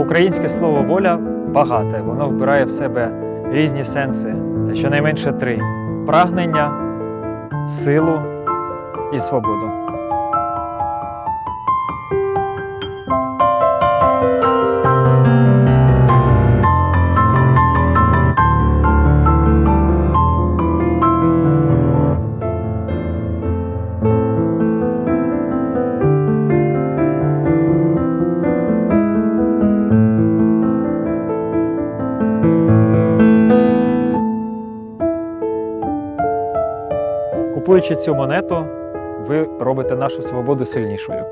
Українське слово воля багате, воно вбирає в себе різні сенси, щонайменше три: прагнення, силу і свободу. Купуючи цю монету, ви робите нашу свободу сильнішою.